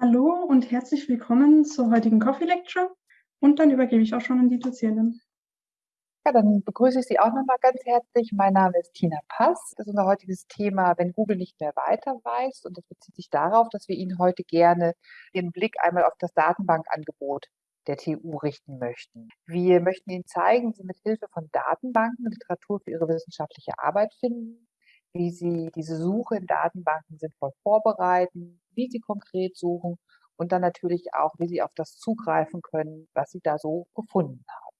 Hallo und herzlich willkommen zur heutigen Coffee Lecture. Und dann übergebe ich auch schon an die Dozierenden. Ja, dann begrüße ich Sie auch nochmal ganz herzlich. Mein Name ist Tina Pass. Das ist unser heutiges Thema, wenn Google nicht mehr weiter weiß. Und das bezieht sich darauf, dass wir Ihnen heute gerne den Blick einmal auf das Datenbankangebot der TU richten möchten. Wir möchten Ihnen zeigen, wie Sie mit Hilfe von Datenbanken Literatur für Ihre wissenschaftliche Arbeit finden, wie Sie diese Suche in Datenbanken sinnvoll vorbereiten, wie Sie konkret suchen und dann natürlich auch, wie Sie auf das zugreifen können, was Sie da so gefunden haben.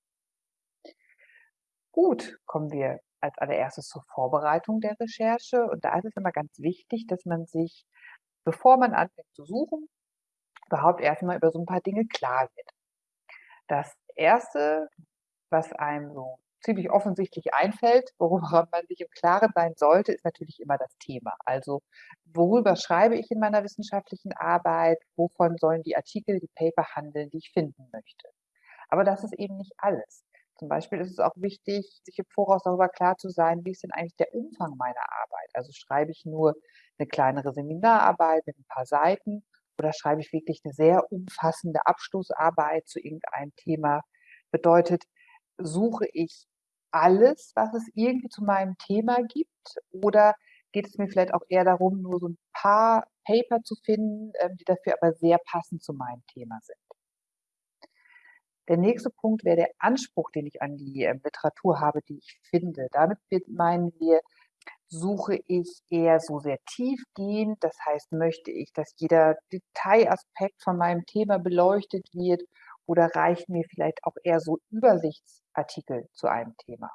Gut, kommen wir als allererstes zur Vorbereitung der Recherche. Und da ist es immer ganz wichtig, dass man sich, bevor man anfängt zu suchen, überhaupt erstmal über so ein paar Dinge klar wird. Das erste, was einem so ziemlich offensichtlich einfällt, worüber man sich im Klaren sein sollte, ist natürlich immer das Thema. Also worüber schreibe ich in meiner wissenschaftlichen Arbeit, wovon sollen die Artikel, die Paper handeln, die ich finden möchte. Aber das ist eben nicht alles. Zum Beispiel ist es auch wichtig, sich im Voraus darüber klar zu sein, wie ist denn eigentlich der Umfang meiner Arbeit? Also schreibe ich nur eine kleinere Seminararbeit mit ein paar Seiten oder schreibe ich wirklich eine sehr umfassende Abschlussarbeit zu irgendeinem Thema? Bedeutet, suche ich alles, was es irgendwie zu meinem Thema gibt? Oder geht es mir vielleicht auch eher darum, nur so ein paar Paper zu finden, ähm, die dafür aber sehr passend zu meinem Thema sind? Der nächste Punkt wäre der Anspruch, den ich an die ähm, Literatur habe, die ich finde. Damit meinen wir, suche ich eher so sehr tiefgehend. Das heißt, möchte ich, dass jeder Detailaspekt von meinem Thema beleuchtet wird oder reichen mir vielleicht auch eher so Übersichtsartikel zu einem Thema?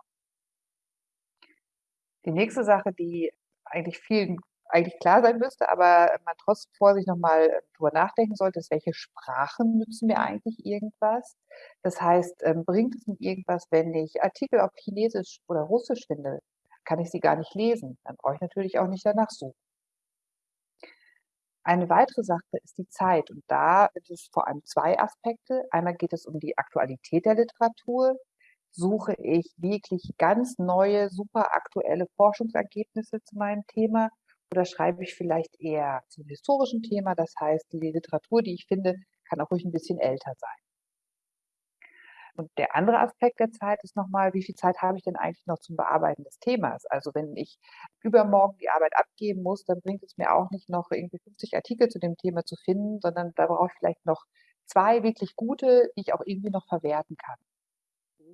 Die nächste Sache, die eigentlich vielen eigentlich klar sein müsste, aber man trotzdem vor sich nochmal äh, drüber nachdenken sollte, ist, welche Sprachen nützen mir eigentlich irgendwas? Das heißt, ähm, bringt es mir irgendwas, wenn ich Artikel auf Chinesisch oder Russisch finde? Kann ich sie gar nicht lesen? Dann brauche ich natürlich auch nicht danach suchen. Eine weitere Sache ist die Zeit und da gibt es vor allem zwei Aspekte. Einmal geht es um die Aktualität der Literatur. Suche ich wirklich ganz neue, super aktuelle Forschungsergebnisse zu meinem Thema oder schreibe ich vielleicht eher zum historischen Thema? Das heißt, die Literatur, die ich finde, kann auch ruhig ein bisschen älter sein. Und der andere Aspekt der Zeit ist nochmal, wie viel Zeit habe ich denn eigentlich noch zum Bearbeiten des Themas? Also wenn ich übermorgen die Arbeit abgeben muss, dann bringt es mir auch nicht noch irgendwie 50 Artikel zu dem Thema zu finden, sondern da brauche ich vielleicht noch zwei wirklich gute, die ich auch irgendwie noch verwerten kann.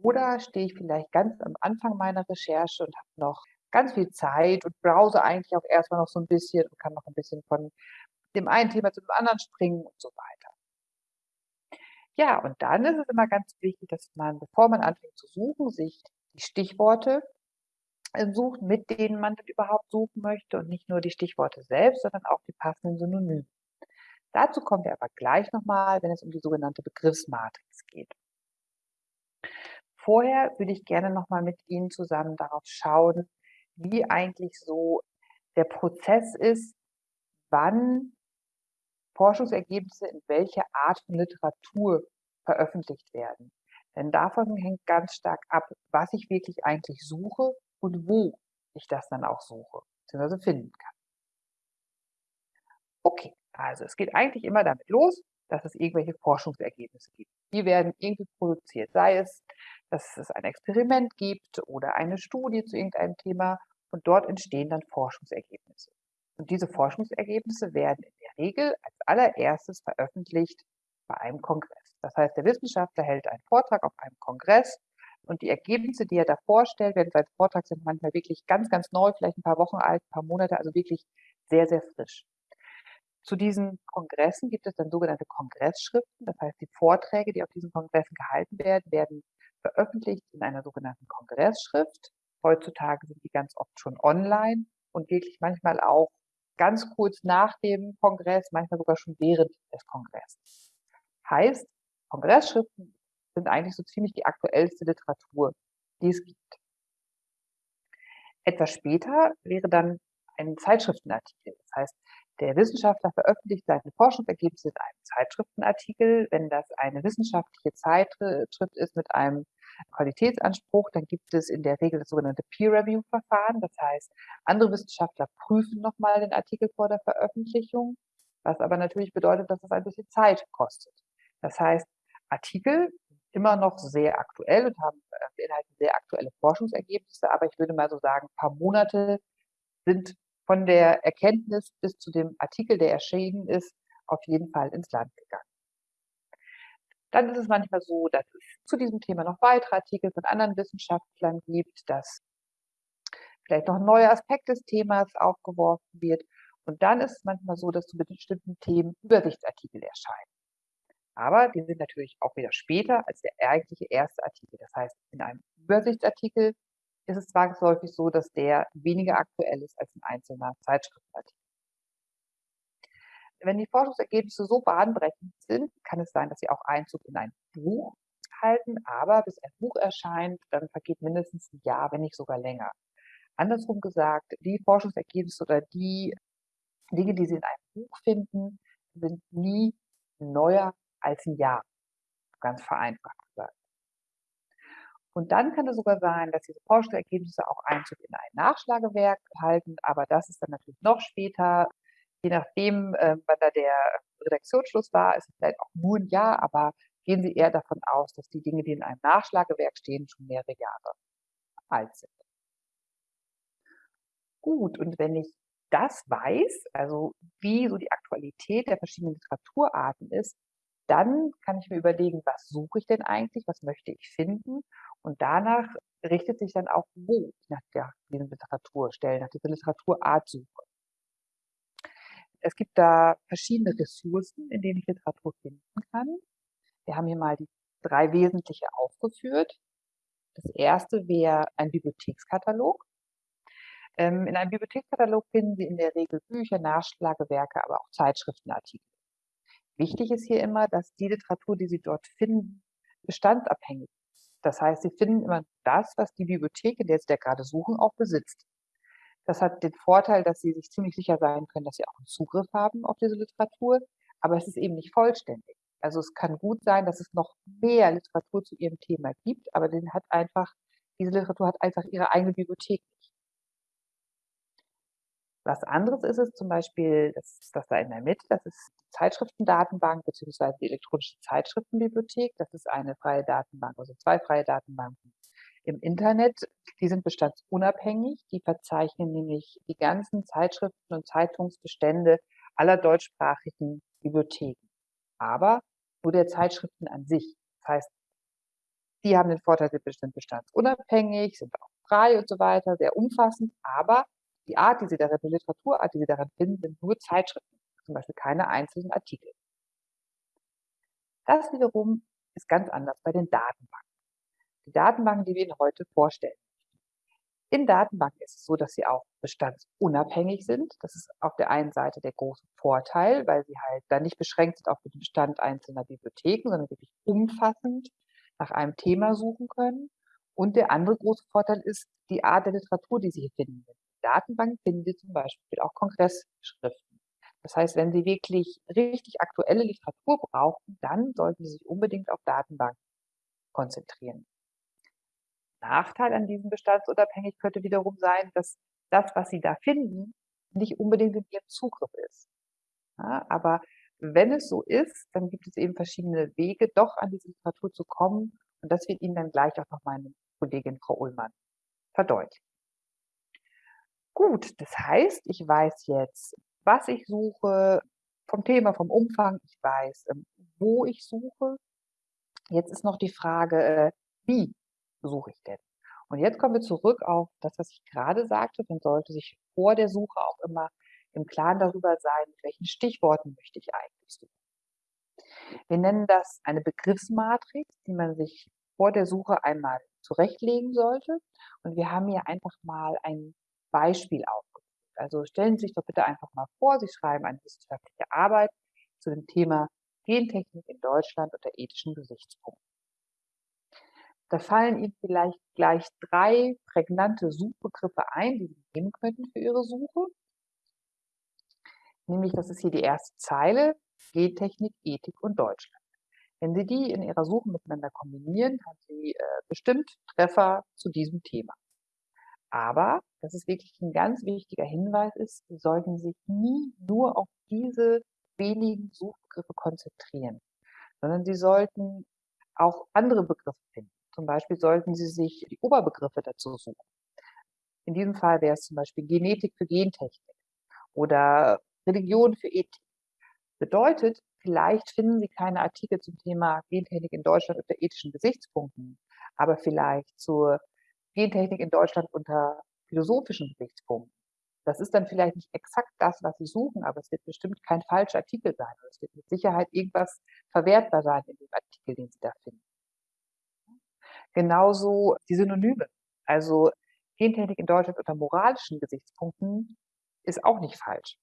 Oder stehe ich vielleicht ganz am Anfang meiner Recherche und habe noch ganz viel Zeit und browse eigentlich auch erstmal noch so ein bisschen und kann noch ein bisschen von dem einen Thema zu dem anderen springen und so weiter. Ja, und dann ist es immer ganz wichtig, dass man, bevor man anfängt zu suchen, sich die Stichworte äh, sucht, mit denen man dann überhaupt suchen möchte und nicht nur die Stichworte selbst, sondern auch die passenden Synonyme. Dazu kommen wir aber gleich nochmal, wenn es um die sogenannte Begriffsmatrix geht. Vorher würde ich gerne nochmal mit Ihnen zusammen darauf schauen, wie eigentlich so der Prozess ist, wann Forschungsergebnisse in welcher Art von Literatur veröffentlicht werden. Denn davon hängt ganz stark ab, was ich wirklich eigentlich suche und wo ich das dann auch suche, bzw. finden kann. Okay, also es geht eigentlich immer damit los, dass es irgendwelche Forschungsergebnisse gibt. Die werden irgendwie produziert, sei es, dass es ein Experiment gibt oder eine Studie zu irgendeinem Thema und dort entstehen dann Forschungsergebnisse. Und diese Forschungsergebnisse werden in Regel als allererstes veröffentlicht bei einem Kongress. Das heißt, der Wissenschaftler hält einen Vortrag auf einem Kongress und die Ergebnisse, die er da vorstellt, während sein Vortrag sind manchmal wirklich ganz, ganz neu, vielleicht ein paar Wochen alt, ein paar Monate, also wirklich sehr, sehr frisch. Zu diesen Kongressen gibt es dann sogenannte Kongressschriften. Das heißt, die Vorträge, die auf diesen Kongressen gehalten werden, werden veröffentlicht in einer sogenannten Kongressschrift. Heutzutage sind die ganz oft schon online und wirklich manchmal auch ganz kurz nach dem Kongress, manchmal sogar schon während des Kongresses. Heißt, Kongressschriften sind eigentlich so ziemlich die aktuellste Literatur, die es gibt. Etwas später wäre dann ein Zeitschriftenartikel. Das heißt, der Wissenschaftler veröffentlicht seine Forschungsergebnisse in einem Zeitschriftenartikel. Wenn das eine wissenschaftliche Zeitschrift ist mit einem Qualitätsanspruch, dann gibt es in der Regel das sogenannte Peer-Review-Verfahren. Das heißt, andere Wissenschaftler prüfen nochmal den Artikel vor der Veröffentlichung, was aber natürlich bedeutet, dass es ein bisschen Zeit kostet. Das heißt, Artikel immer noch sehr aktuell und haben äh, beinhalten sehr aktuelle Forschungsergebnisse, aber ich würde mal so sagen, paar Monate sind von der Erkenntnis bis zu dem Artikel, der erschienen ist, auf jeden Fall ins Land gegangen. Dann ist es manchmal so, dass es zu diesem Thema noch weitere Artikel von anderen Wissenschaftlern gibt, dass vielleicht noch ein neuer Aspekt des Themas aufgeworfen wird. Und dann ist es manchmal so, dass zu bestimmten Themen Übersichtsartikel erscheinen. Aber die sind natürlich auch wieder später als der eigentliche erste Artikel. Das heißt, in einem Übersichtsartikel ist es zwangsläufig so, dass der weniger aktuell ist als ein einzelner Zeitschriftenartikel. Wenn die Forschungsergebnisse so bahnbrechend sind, kann es sein, dass sie auch Einzug in ein Buch halten, aber bis ein Buch erscheint, dann vergeht mindestens ein Jahr, wenn nicht sogar länger. Andersrum gesagt, die Forschungsergebnisse oder die Dinge, die Sie in einem Buch finden, sind nie neuer als ein Jahr. Ganz vereinfacht gesagt. Und dann kann es sogar sein, dass diese Forschungsergebnisse auch Einzug in ein Nachschlagewerk halten, aber das ist dann natürlich noch später. Je nachdem, äh, wann da der Redaktionsschluss war, ist es vielleicht auch nur ein Jahr, aber gehen Sie eher davon aus, dass die Dinge, die in einem Nachschlagewerk stehen, schon mehrere Jahre alt sind. Gut, und wenn ich das weiß, also wie so die Aktualität der verschiedenen Literaturarten ist, dann kann ich mir überlegen, was suche ich denn eigentlich, was möchte ich finden und danach richtet sich dann auch, wo ich nach der, diesen Literaturstellen, nach dieser Literaturart suche. Es gibt da verschiedene Ressourcen, in denen ich Literatur finden kann. Wir haben hier mal die drei wesentliche aufgeführt. Das erste wäre ein Bibliothekskatalog. Ähm, in einem Bibliothekskatalog finden Sie in der Regel Bücher, Nachschlagewerke, aber auch Zeitschriftenartikel. Wichtig ist hier immer, dass die Literatur, die Sie dort finden, bestandsabhängig ist. Das heißt, Sie finden immer das, was die Bibliothek, in der Sie da gerade suchen, auch besitzt. Das hat den Vorteil, dass Sie sich ziemlich sicher sein können, dass Sie auch einen Zugriff haben auf diese Literatur, aber es ist eben nicht vollständig. Also es kann gut sein, dass es noch mehr Literatur zu Ihrem Thema gibt, aber den hat einfach, diese Literatur hat einfach ihre eigene Bibliothek was anderes ist es zum Beispiel, das ist das da in der Mitte, das ist die Zeitschriftendatenbank bzw. die elektronische Zeitschriftenbibliothek. Das ist eine freie Datenbank, also zwei freie Datenbanken im Internet. Die sind bestandsunabhängig. Die verzeichnen nämlich die ganzen Zeitschriften und Zeitungsbestände aller deutschsprachigen Bibliotheken. Aber nur der Zeitschriften an sich. Das heißt, die haben den Vorteil, sie sind bestandsunabhängig, sind auch frei und so weiter, sehr umfassend, aber die Art, die Sie darin, die Literaturart, die Sie daran finden, sind nur Zeitschriften, zum Beispiel keine einzelnen Artikel. Das wiederum ist ganz anders bei den Datenbanken. Die Datenbanken, die wir Ihnen heute vorstellen. In Datenbanken ist es so, dass sie auch bestandsunabhängig sind. Das ist auf der einen Seite der große Vorteil, weil sie halt dann nicht beschränkt sind auf den Bestand einzelner Bibliotheken, sondern wirklich umfassend nach einem Thema suchen können. Und der andere große Vorteil ist die Art der Literatur, die Sie hier finden. Datenbank finden Sie zum Beispiel auch Kongressschriften. Das heißt, wenn Sie wirklich richtig aktuelle Literatur brauchen, dann sollten Sie sich unbedingt auf Datenbanken konzentrieren. Nachteil an diesem bestandsunabhängig könnte wiederum sein, dass das, was Sie da finden, nicht unbedingt in Ihrem Zugriff ist. Ja, aber wenn es so ist, dann gibt es eben verschiedene Wege, doch an diese Literatur zu kommen. Und das wird Ihnen dann gleich auch noch meine Kollegin Frau Ullmann verdeutlichen. Gut, das heißt, ich weiß jetzt, was ich suche, vom Thema, vom Umfang, ich weiß, ähm, wo ich suche. Jetzt ist noch die Frage, äh, wie suche ich denn? Und jetzt kommen wir zurück auf das, was ich gerade sagte. Man sollte sich vor der Suche auch immer im Klaren darüber sein, mit welchen Stichworten möchte ich eigentlich suchen. Wir nennen das eine Begriffsmatrix, die man sich vor der Suche einmal zurechtlegen sollte. Und wir haben hier einfach mal ein Beispiel aufgeführt. Also stellen Sie sich doch bitte einfach mal vor, Sie schreiben eine wissenschaftliche Arbeit zu dem Thema Gentechnik in Deutschland unter ethischen Gesichtspunkten. Da fallen Ihnen vielleicht gleich drei prägnante Suchbegriffe ein, die Sie nehmen könnten für Ihre Suche. Nämlich, das ist hier die erste Zeile, Gentechnik, Ethik und Deutschland. Wenn Sie die in Ihrer Suche miteinander kombinieren, haben Sie äh, bestimmt Treffer zu diesem Thema. Aber, das ist wirklich ein ganz wichtiger Hinweis ist, Sie sollten sich nie nur auf diese wenigen Suchbegriffe konzentrieren, sondern Sie sollten auch andere Begriffe finden. Zum Beispiel sollten Sie sich die Oberbegriffe dazu suchen. In diesem Fall wäre es zum Beispiel Genetik für Gentechnik oder Religion für Ethik. Bedeutet, vielleicht finden Sie keine Artikel zum Thema Gentechnik in Deutschland unter ethischen Gesichtspunkten, aber vielleicht zur Gentechnik in Deutschland unter philosophischen Gesichtspunkten. Das ist dann vielleicht nicht exakt das, was Sie suchen, aber es wird bestimmt kein falscher Artikel sein. Es wird mit Sicherheit irgendwas verwertbar sein in dem Artikel, den Sie da finden. Genauso die Synonyme. Also Gentechnik in Deutschland unter moralischen Gesichtspunkten ist auch nicht falsch.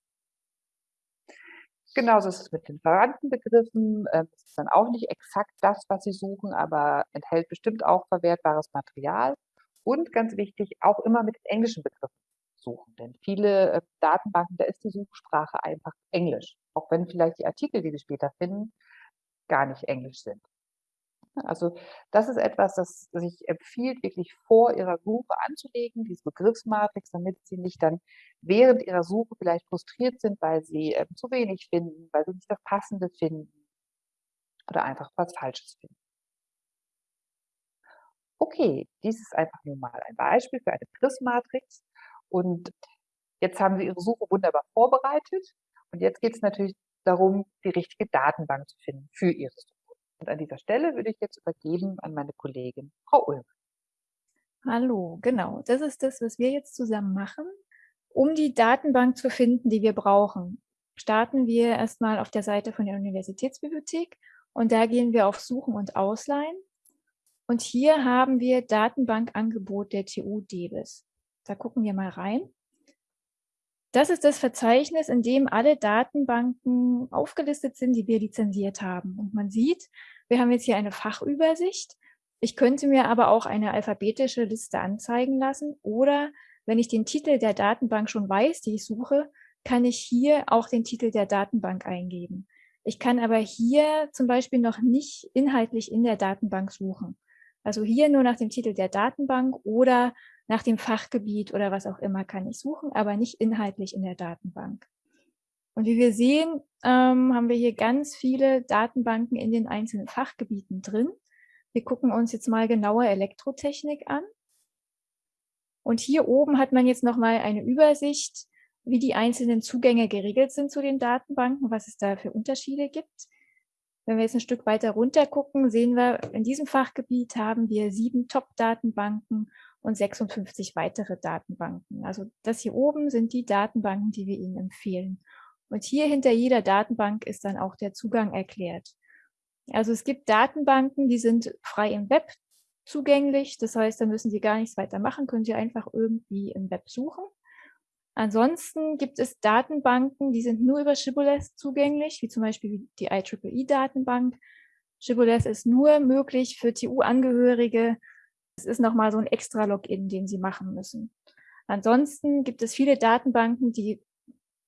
Genauso ist es mit den Verwandtenbegriffen. Ähm, es ist dann auch nicht exakt das, was Sie suchen, aber enthält bestimmt auch verwertbares Material. Und ganz wichtig, auch immer mit den englischen Begriffen suchen. Denn viele äh, Datenbanken, da ist die Suchsprache einfach Englisch. Auch wenn vielleicht die Artikel, die Sie später finden, gar nicht Englisch sind. Also das ist etwas, das sich empfiehlt, wirklich vor Ihrer Suche anzulegen, diese Begriffsmatrix, damit Sie nicht dann während Ihrer Suche vielleicht frustriert sind, weil Sie äh, zu wenig finden, weil Sie nicht das Passende finden oder einfach was Falsches finden. Okay, dies ist einfach nur mal ein Beispiel für eine Begriffsmatrix. Und jetzt haben Sie Ihre Suche wunderbar vorbereitet. Und jetzt geht es natürlich darum, die richtige Datenbank zu finden für Ihre Suche. Und an dieser Stelle würde ich jetzt übergeben an meine Kollegin Frau Ulm. Hallo, genau. Das ist das, was wir jetzt zusammen machen. Um die Datenbank zu finden, die wir brauchen, starten wir erstmal auf der Seite von der Universitätsbibliothek und da gehen wir auf Suchen und Ausleihen. Und hier haben wir Datenbankangebot der TU Debis. Da gucken wir mal rein. Das ist das Verzeichnis, in dem alle Datenbanken aufgelistet sind, die wir lizenziert haben. Und man sieht, wir haben jetzt hier eine Fachübersicht. Ich könnte mir aber auch eine alphabetische Liste anzeigen lassen oder wenn ich den Titel der Datenbank schon weiß, die ich suche, kann ich hier auch den Titel der Datenbank eingeben. Ich kann aber hier zum Beispiel noch nicht inhaltlich in der Datenbank suchen. Also hier nur nach dem Titel der Datenbank oder nach dem Fachgebiet oder was auch immer kann ich suchen, aber nicht inhaltlich in der Datenbank. Und wie wir sehen, ähm, haben wir hier ganz viele Datenbanken in den einzelnen Fachgebieten drin. Wir gucken uns jetzt mal genauer Elektrotechnik an. Und hier oben hat man jetzt nochmal eine Übersicht, wie die einzelnen Zugänge geregelt sind zu den Datenbanken, was es da für Unterschiede gibt. Wenn wir jetzt ein Stück weiter runter gucken, sehen wir, in diesem Fachgebiet haben wir sieben Top-Datenbanken und 56 weitere Datenbanken. Also das hier oben sind die Datenbanken, die wir Ihnen empfehlen. Und hier hinter jeder Datenbank ist dann auch der Zugang erklärt. Also es gibt Datenbanken, die sind frei im Web zugänglich. Das heißt, da müssen Sie gar nichts weiter machen, können Sie einfach irgendwie im Web suchen. Ansonsten gibt es Datenbanken, die sind nur über Shibboleth zugänglich, wie zum Beispiel die IEEE-Datenbank. Shibboleth ist nur möglich für TU-Angehörige, es ist nochmal so ein extra Login, den Sie machen müssen. Ansonsten gibt es viele Datenbanken, die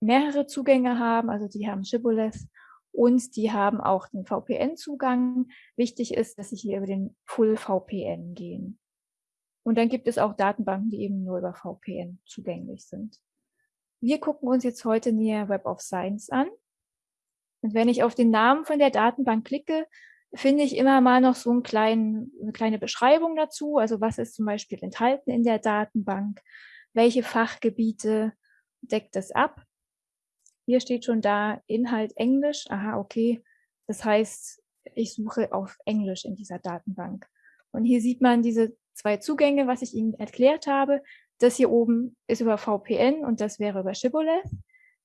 mehrere Zugänge haben, also die haben Shibboleth und die haben auch den VPN-Zugang. Wichtig ist, dass Sie hier über den Full VPN gehen. Und dann gibt es auch Datenbanken, die eben nur über VPN zugänglich sind. Wir gucken uns jetzt heute näher Web of Science an. Und wenn ich auf den Namen von der Datenbank klicke, finde ich immer mal noch so einen kleinen, eine kleine Beschreibung dazu. Also was ist zum Beispiel enthalten in der Datenbank? Welche Fachgebiete deckt es ab? Hier steht schon da Inhalt Englisch. Aha, okay. Das heißt, ich suche auf Englisch in dieser Datenbank. Und hier sieht man diese zwei Zugänge, was ich Ihnen erklärt habe. Das hier oben ist über VPN und das wäre über Shibboleth.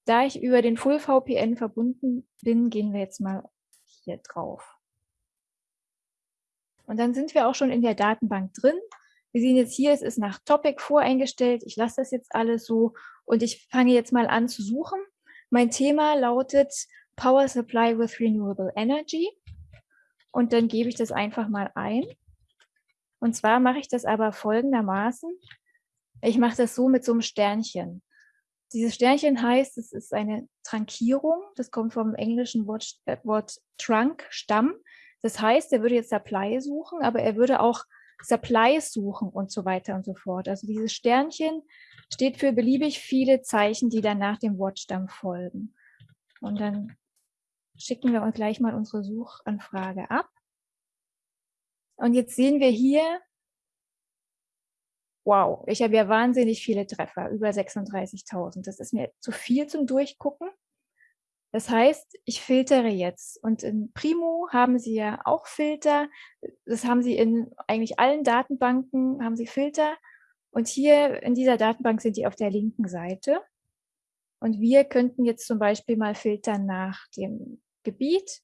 Da ich über den Full VPN verbunden bin, gehen wir jetzt mal hier drauf. Und dann sind wir auch schon in der Datenbank drin. Wir sehen jetzt hier, es ist nach Topic voreingestellt. Ich lasse das jetzt alles so und ich fange jetzt mal an zu suchen. Mein Thema lautet Power Supply with Renewable Energy. Und dann gebe ich das einfach mal ein. Und zwar mache ich das aber folgendermaßen. Ich mache das so mit so einem Sternchen. Dieses Sternchen heißt, es ist eine Trankierung. Das kommt vom englischen Wort, äh, Wort Trunk, Stamm. Das heißt, er würde jetzt Supply suchen, aber er würde auch Supplies suchen und so weiter und so fort. Also dieses Sternchen steht für beliebig viele Zeichen, die dann nach dem Wortstamm folgen. Und dann schicken wir uns gleich mal unsere Suchanfrage ab. Und jetzt sehen wir hier, wow, ich habe ja wahnsinnig viele Treffer, über 36.000. Das ist mir zu viel zum Durchgucken. Das heißt, ich filtere jetzt. Und in Primo haben Sie ja auch Filter. Das haben Sie in eigentlich allen Datenbanken, haben Sie Filter. Und hier in dieser Datenbank sind die auf der linken Seite. Und wir könnten jetzt zum Beispiel mal filtern nach dem Gebiet.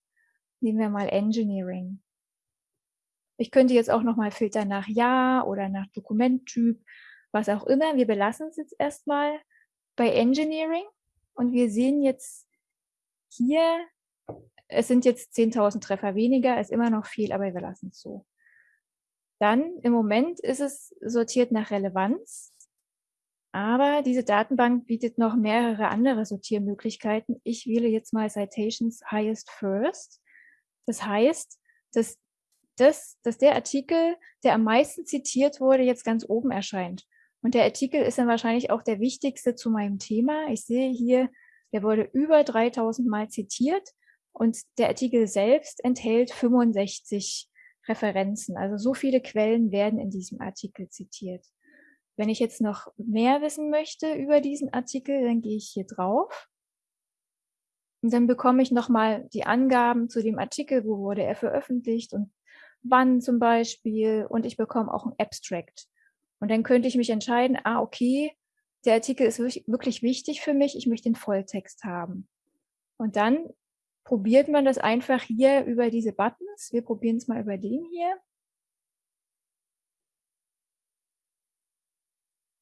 Nehmen wir mal Engineering. Ich könnte jetzt auch nochmal filtern nach Ja oder nach Dokumenttyp, was auch immer. Wir belassen es jetzt erstmal bei Engineering. Und wir sehen jetzt hier, es sind jetzt 10.000 Treffer weniger, ist immer noch viel, aber wir lassen es so. Dann im Moment ist es sortiert nach Relevanz, aber diese Datenbank bietet noch mehrere andere Sortiermöglichkeiten. Ich wähle jetzt mal Citations Highest First. Das heißt, dass, das, dass der Artikel, der am meisten zitiert wurde, jetzt ganz oben erscheint. Und der Artikel ist dann wahrscheinlich auch der wichtigste zu meinem Thema. Ich sehe hier der wurde über 3000 Mal zitiert und der Artikel selbst enthält 65 Referenzen. Also so viele Quellen werden in diesem Artikel zitiert. Wenn ich jetzt noch mehr wissen möchte über diesen Artikel, dann gehe ich hier drauf. Und dann bekomme ich nochmal die Angaben zu dem Artikel, wo wurde er veröffentlicht und wann zum Beispiel. Und ich bekomme auch ein Abstract. Und dann könnte ich mich entscheiden, ah, okay, der Artikel ist wirklich wichtig für mich, ich möchte den Volltext haben. Und dann probiert man das einfach hier über diese Buttons. Wir probieren es mal über den hier.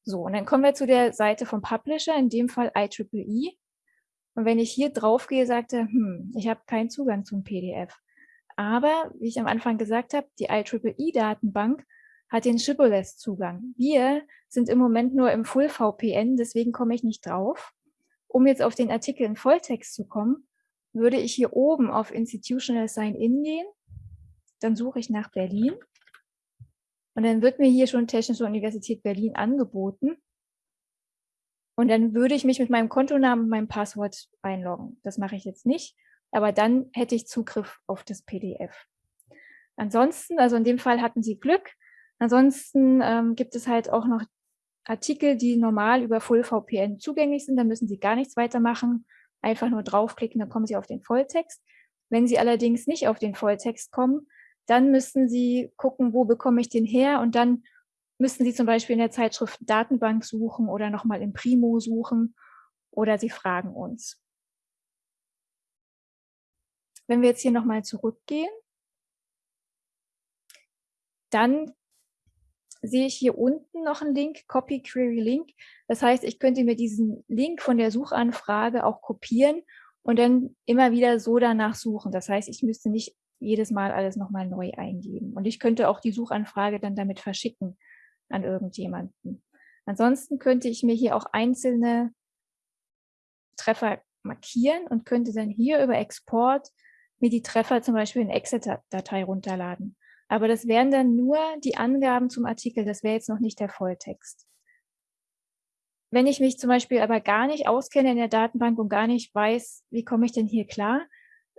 So, und dann kommen wir zu der Seite vom Publisher, in dem Fall IEEE. Und wenn ich hier drauf gehe, sagte, hm, ich habe keinen Zugang zum PDF. Aber, wie ich am Anfang gesagt habe, die IEEE-Datenbank hat den Shibboleth-Zugang. Wir sind im Moment nur im Full-VPN, deswegen komme ich nicht drauf. Um jetzt auf den Artikel in Volltext zu kommen, würde ich hier oben auf Institutional Sign-In gehen. Dann suche ich nach Berlin. Und dann wird mir hier schon Technische Universität Berlin angeboten. Und dann würde ich mich mit meinem Kontonamen und meinem Passwort einloggen. Das mache ich jetzt nicht, aber dann hätte ich Zugriff auf das PDF. Ansonsten, also in dem Fall hatten Sie Glück, Ansonsten ähm, gibt es halt auch noch Artikel, die normal über Full VPN zugänglich sind. Da müssen Sie gar nichts weitermachen. Einfach nur draufklicken, dann kommen Sie auf den Volltext. Wenn Sie allerdings nicht auf den Volltext kommen, dann müssen Sie gucken, wo bekomme ich den her und dann müssen Sie zum Beispiel in der Zeitschrift Datenbank suchen oder nochmal im Primo suchen oder Sie fragen uns. Wenn wir jetzt hier nochmal zurückgehen, dann sehe ich hier unten noch einen Link, Copy Query Link. Das heißt, ich könnte mir diesen Link von der Suchanfrage auch kopieren und dann immer wieder so danach suchen. Das heißt, ich müsste nicht jedes Mal alles nochmal neu eingeben. Und ich könnte auch die Suchanfrage dann damit verschicken an irgendjemanden. Ansonsten könnte ich mir hier auch einzelne Treffer markieren und könnte dann hier über Export mir die Treffer zum Beispiel in Excel-Datei runterladen. Aber das wären dann nur die Angaben zum Artikel, das wäre jetzt noch nicht der Volltext. Wenn ich mich zum Beispiel aber gar nicht auskenne in der Datenbank und gar nicht weiß, wie komme ich denn hier klar,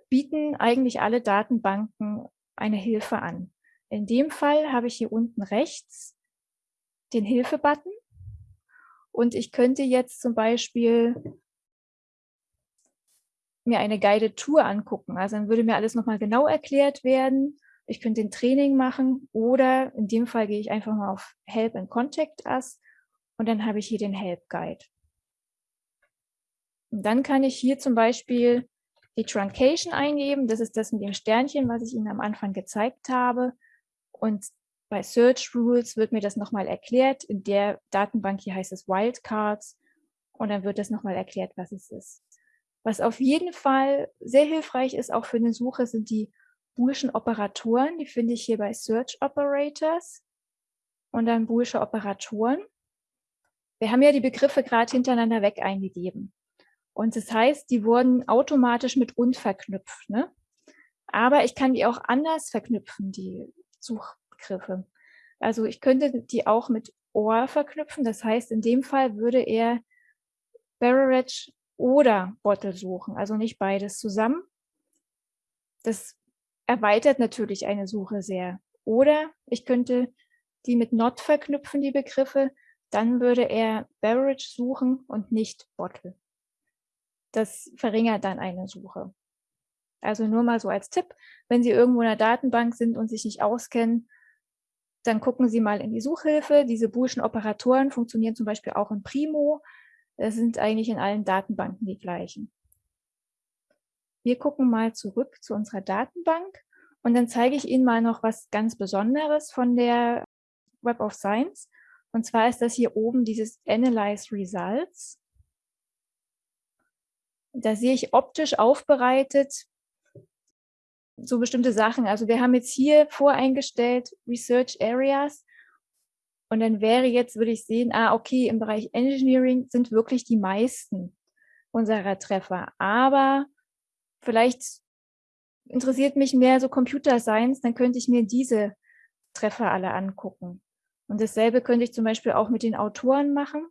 bieten eigentlich alle Datenbanken eine Hilfe an. In dem Fall habe ich hier unten rechts den Hilfe-Button und ich könnte jetzt zum Beispiel mir eine Guided Tour angucken. Also dann würde mir alles nochmal genau erklärt werden ich könnte ein Training machen oder in dem Fall gehe ich einfach mal auf Help and Contact Us und dann habe ich hier den Help Guide. Und dann kann ich hier zum Beispiel die Truncation eingeben. Das ist das mit dem Sternchen, was ich Ihnen am Anfang gezeigt habe. Und bei Search Rules wird mir das nochmal erklärt. In der Datenbank hier heißt es Wildcards. Und dann wird das nochmal erklärt, was es ist. Was auf jeden Fall sehr hilfreich ist, auch für eine Suche, sind die boolschen Operatoren, die finde ich hier bei Search Operators und dann boolsche Operatoren. Wir haben ja die Begriffe gerade hintereinander weg eingegeben. Und das heißt, die wurden automatisch mit und verknüpft. Ne? Aber ich kann die auch anders verknüpfen, die Suchbegriffe. Also ich könnte die auch mit or verknüpfen. Das heißt, in dem Fall würde er Beverage oder Bottle suchen, also nicht beides zusammen, Das erweitert natürlich eine Suche sehr. Oder ich könnte die mit not verknüpfen, die Begriffe, dann würde er Beverage suchen und nicht Bottle. Das verringert dann eine Suche. Also nur mal so als Tipp, wenn Sie irgendwo in der Datenbank sind und sich nicht auskennen, dann gucken Sie mal in die Suchhilfe. Diese Boolschen Operatoren funktionieren zum Beispiel auch in Primo. Das sind eigentlich in allen Datenbanken die gleichen. Wir gucken mal zurück zu unserer Datenbank und dann zeige ich Ihnen mal noch was ganz Besonderes von der Web of Science. Und zwar ist das hier oben dieses Analyze Results. Da sehe ich optisch aufbereitet so bestimmte Sachen. Also wir haben jetzt hier voreingestellt Research Areas. Und dann wäre jetzt, würde ich sehen, ah, okay, im Bereich Engineering sind wirklich die meisten unserer Treffer. Aber vielleicht interessiert mich mehr so Computer Science, dann könnte ich mir diese Treffer alle angucken. Und dasselbe könnte ich zum Beispiel auch mit den Autoren machen.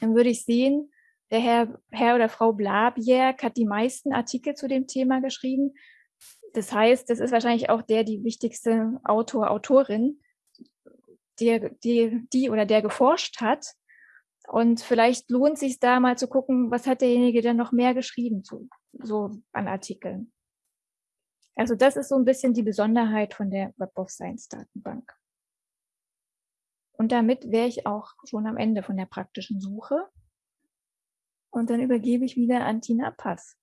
Dann würde ich sehen, der Herr, Herr oder Frau Blabjerg hat die meisten Artikel zu dem Thema geschrieben. Das heißt, das ist wahrscheinlich auch der die wichtigste Autor, Autorin, die, die, die oder der geforscht hat. Und vielleicht lohnt sich da mal zu gucken, was hat derjenige denn noch mehr geschrieben zu, so an Artikeln. Also das ist so ein bisschen die Besonderheit von der Web of Science Datenbank. Und damit wäre ich auch schon am Ende von der praktischen Suche. Und dann übergebe ich wieder an Tina Pass.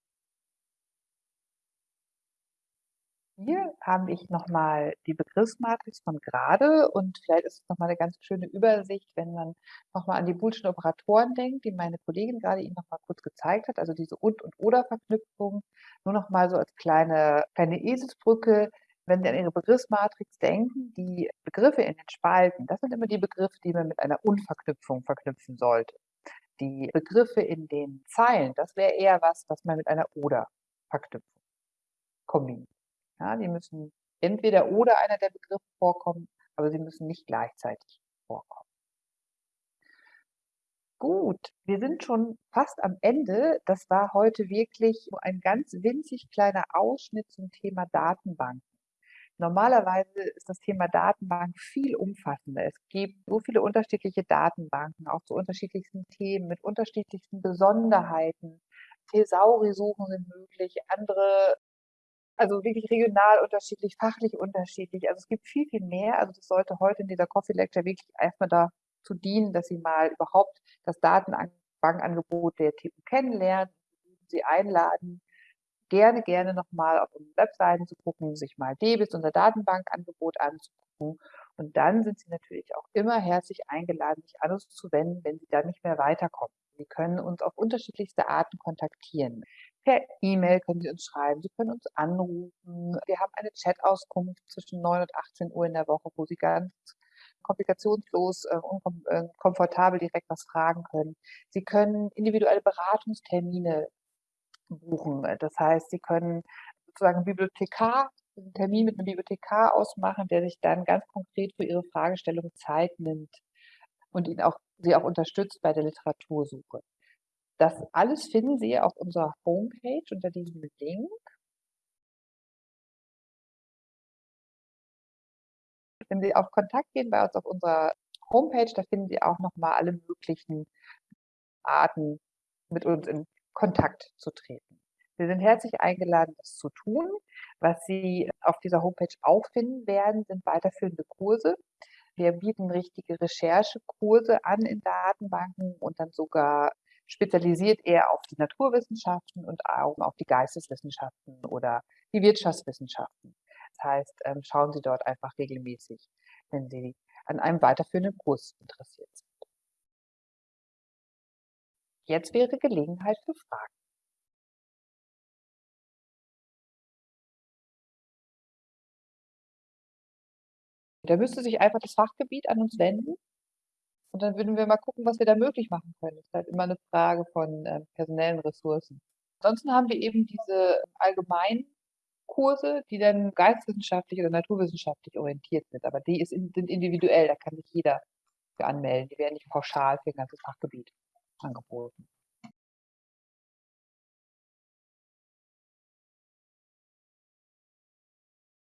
Hier habe ich nochmal die Begriffsmatrix von gerade und vielleicht ist es nochmal eine ganz schöne Übersicht, wenn man nochmal an die Boolschen Operatoren denkt, die meine Kollegin gerade Ihnen nochmal kurz gezeigt hat, also diese Und- und Oder-Verknüpfung. Nur nochmal so als kleine, kleine Eselsbrücke, wenn Sie an Ihre Begriffsmatrix denken, die Begriffe in den Spalten, das sind immer die Begriffe, die man mit einer Unverknüpfung verknüpfen sollte. Die Begriffe in den Zeilen, das wäre eher was, was man mit einer Oder-Verknüpfung kombiniert. Ja, die müssen entweder oder einer der Begriffe vorkommen, aber sie müssen nicht gleichzeitig vorkommen. Gut, wir sind schon fast am Ende. Das war heute wirklich ein ganz winzig kleiner Ausschnitt zum Thema Datenbanken. Normalerweise ist das Thema Datenbank viel umfassender. Es gibt so viele unterschiedliche Datenbanken, auch zu unterschiedlichsten Themen mit unterschiedlichsten Besonderheiten. Thesauri-Suchen sind möglich, andere, also wirklich regional unterschiedlich, fachlich unterschiedlich. Also es gibt viel, viel mehr. Also das sollte heute in dieser Coffee Lecture wirklich erstmal dazu dienen, dass Sie mal überhaupt das Datenbankangebot der TU kennenlernen, Sie einladen, gerne, gerne nochmal auf unseren Webseiten zu gucken, sich mal DBIS, unser Datenbankangebot anzugucken. Und dann sind Sie natürlich auch immer herzlich eingeladen, sich an uns zu wenden, wenn Sie da nicht mehr weiterkommen. Sie können uns auf unterschiedlichste Arten kontaktieren. Per E-Mail können Sie uns schreiben, Sie können uns anrufen. Wir haben eine Chat-Auskunft zwischen 9 und 18 Uhr in der Woche, wo Sie ganz komplikationslos äh, und äh, komfortabel direkt was fragen können. Sie können individuelle Beratungstermine buchen. Das heißt, Sie können sozusagen Bibliothekar, einen Termin mit einem Bibliothekar ausmachen, der sich dann ganz konkret für Ihre Fragestellung Zeit nimmt und Ihnen auch, Sie auch unterstützt bei der Literatursuche. Das alles finden Sie auf unserer Homepage unter diesem Link. Wenn Sie auf Kontakt gehen bei uns auf unserer Homepage, da finden Sie auch nochmal alle möglichen Arten, mit uns in Kontakt zu treten. Sie sind herzlich eingeladen, das zu tun. Was Sie auf dieser Homepage auch finden werden, sind weiterführende Kurse. Wir bieten richtige Recherchekurse an in Datenbanken und dann sogar spezialisiert eher auf die Naturwissenschaften und auch auf die Geisteswissenschaften oder die Wirtschaftswissenschaften. Das heißt, ähm, schauen Sie dort einfach regelmäßig, wenn Sie an einem weiterführenden Kurs interessiert sind. Jetzt wäre Gelegenheit für Fragen. Da müsste sich einfach das Fachgebiet an uns wenden und dann würden wir mal gucken, was wir da möglich machen können. Das ist halt immer eine Frage von äh, personellen Ressourcen. Ansonsten haben wir eben diese allgemeinen Kurse, die dann geistwissenschaftlich oder naturwissenschaftlich orientiert sind. Aber die ist, sind individuell, da kann sich jeder für anmelden. Die werden nicht pauschal für ein ganzes Fachgebiet angeboten.